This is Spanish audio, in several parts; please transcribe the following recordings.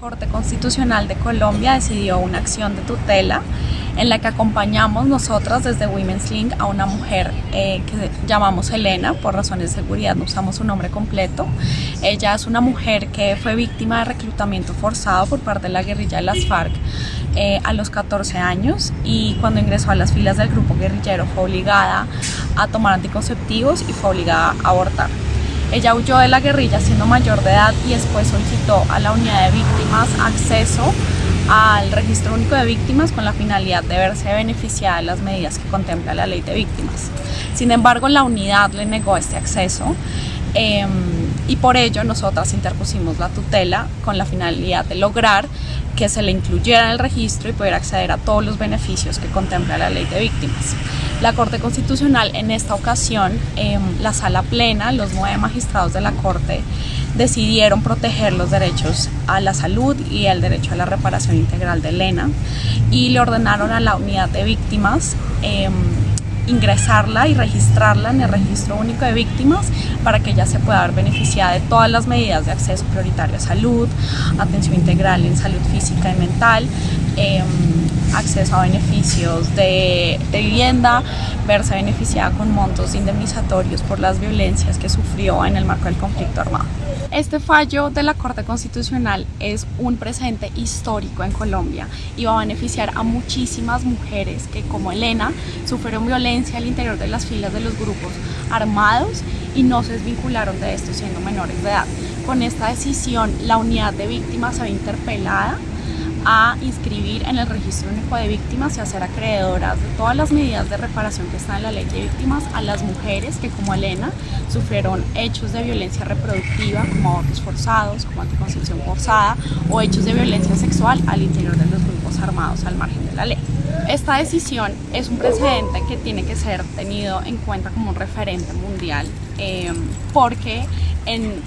Corte Constitucional de Colombia decidió una acción de tutela en la que acompañamos nosotras desde Women's Link a una mujer eh, que llamamos Elena, por razones de seguridad no usamos su nombre completo. Ella es una mujer que fue víctima de reclutamiento forzado por parte de la guerrilla de las FARC eh, a los 14 años y cuando ingresó a las filas del grupo guerrillero fue obligada a tomar anticonceptivos y fue obligada a abortar. Ella huyó de la guerrilla siendo mayor de edad y después solicitó a la unidad de víctimas acceso al registro único de víctimas con la finalidad de verse beneficiada de las medidas que contempla la ley de víctimas. Sin embargo, la unidad le negó este acceso em, y por ello nosotras interpusimos la tutela con la finalidad de lograr que se le incluyera en el registro y poder acceder a todos los beneficios que contempla la ley de víctimas. La Corte Constitucional en esta ocasión, en la sala plena, los nueve magistrados de la Corte decidieron proteger los derechos a la salud y el derecho a la reparación integral de Elena y le ordenaron a la unidad de víctimas em, ingresarla y registrarla en el registro único de víctimas para que ella se pueda ver beneficiada de todas las medidas de acceso prioritario a salud, atención integral en salud física y mental, em, acceso a beneficios de, de, vivienda, verse beneficiada con montos indemnizatorios por las violencias que sufrió en el marco del conflicto armado. Este fallo de la Corte Constitucional es un presente histórico en Colombia y va a beneficiar a muchísimas mujeres que como Elena sufrieron violencia al interior de las filas de los grupos armados y no se desvincularon de esto siendo menores de edad. Con esta decisión la unidad de víctimas se ve interpelada a inscribir en el registro único de víctimas y a acreedoras de todas las medidas de reparación que están en la ley de víctimas a las mujeres que como Elena sufrieron hechos de violencia reproductiva como abortos forzados, como anticoncepción forzada o hechos de violencia sexual al interior de los grupos armados al margen de la ley. Esta decisión es un precedente que tiene que ser tenido en cuenta como un referente mundial eh, porque en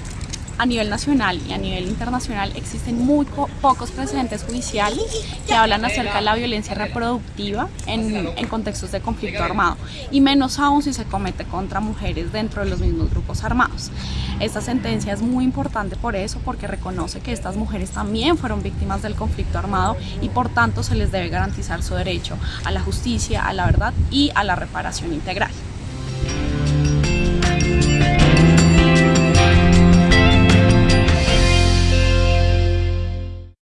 a nivel nacional y a nivel internacional existen muy pocos precedentes judiciales que hablan acerca de la violencia reproductiva en, contextos de conflicto armado y menos aún si se comete contra mujeres dentro de los mismos grupos armados. Esta sentencia es muy importante por eso, porque reconoce que estas mujeres también fueron víctimas del conflicto armado y por tanto se les debe garantizar su derecho a la justicia, a la verdad y a la reparación integral.